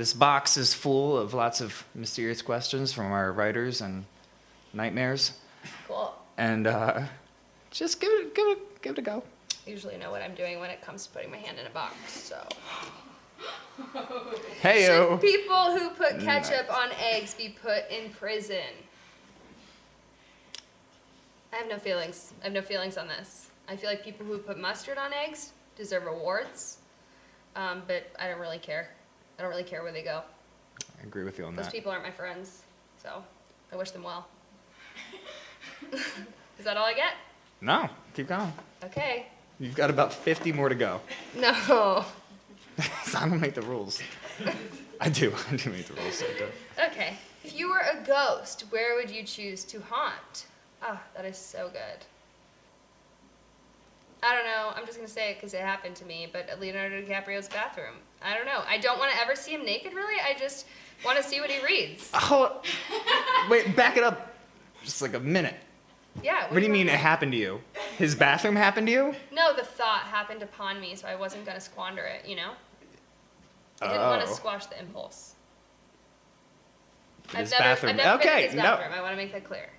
this box is full of lots of mysterious questions from our writers and nightmares. Cool. And uh, just give it, give it, give it a go. I usually know what I'm doing when it comes to putting my hand in a box, so. Hey. Should people who put ketchup on eggs be put in prison? I have no feelings. I have no feelings on this. I feel like people who put mustard on eggs deserve rewards, um, but I don't really care. I don't really care where they go. I agree with you on Those that. Those people aren't my friends, so I wish them well. Is that all I get? No, keep going. Okay. You've got about 50 more to go. No. I don't make the rules. I do. I do make the rules. Do. Okay. If you were a ghost, where would you choose to haunt? Ah, that is so good. I don't know. I'm just gonna say it because it happened to me. But Leonardo DiCaprio's bathroom. I don't know. I don't want to ever see him naked. Really. I just want to see what he reads. Oh, wait, back it up just like a minute. Yeah. What do you mean it happened to you? His bathroom happened to you? No, the thought happened upon me, so I wasn't gonna squander it. You know. I didn't want to Oh. squash the impulse. His I've never, bathroom. I've never been okay, in his no. I want to make that clear.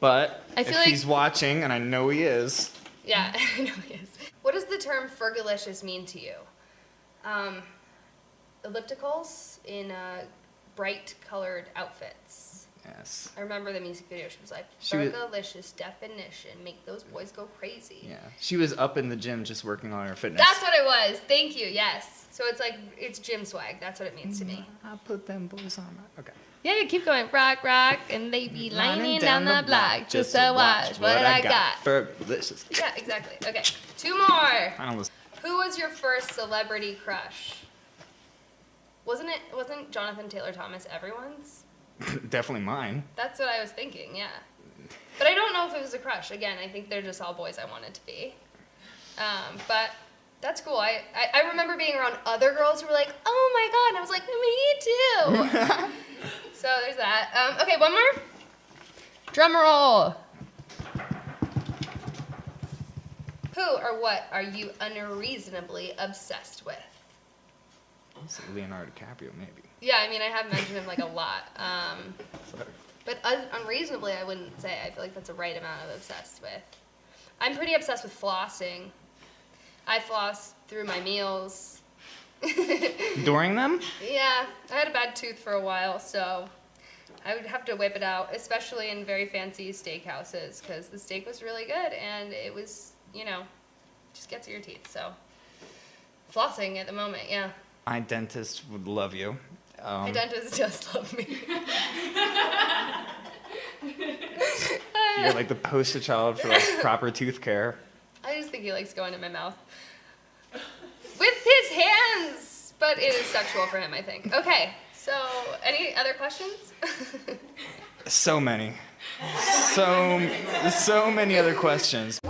But I feel if like- he's watching, and I know he is, Yeah, I know he is. What does the term fergalicious mean to you? Um, ellipticals in uh, bright colored outfits. yes. I remember the music video. She was like, fergalicious definition, make those boys go crazy. Yeah. She was up in the gym just working on her fitness. That's what it was. Thank you. Yes. So it's like it's gym swag. That's what it means to me. I put them boys on. Okay. Yeah, you keep going. Rock, rock, and they be lining Lining down, the block just to watch what I got. Fergalicious. Yeah, exactly. Okay, two more. Who was your first celebrity crush? Wasn't it? Wasn't Jonathan Taylor Thomas everyone's? Definitely mine. That's what I was thinking. Yeah, but I don't know if it was a crush. Again, I think they're just all boys I wanted to be. Um, but that's cool. I, I I remember being around other girls who were like, "Oh my god," and I was like, "Me too." so there's that. Um, okay, one more. Drum roll. Who or what are you unreasonably obsessed with? Leonardo DiCaprio, maybe. Yeah, I mean, I have mentioned him like a lot. Um, Sorry. but un- unreasonably, I wouldn't say. I feel like that's a right amount of obsessed with. I'm pretty obsessed with flossing. I floss through my meals. During them? Yeah, I had a bad tooth for a while, so I would have to whip it out, especially in very fancy steakhouses, because the steak was really good and it was, you know, just gets to your teeth. So flossing at the moment, yeah. My dentist would love you. Um, My dentist does love me. You're like the poster child for like proper tooth care. I just think he likes going in my mouth with his hands, but it is sexual for him, I think. Okay, so any other questions? So many. So so many other questions.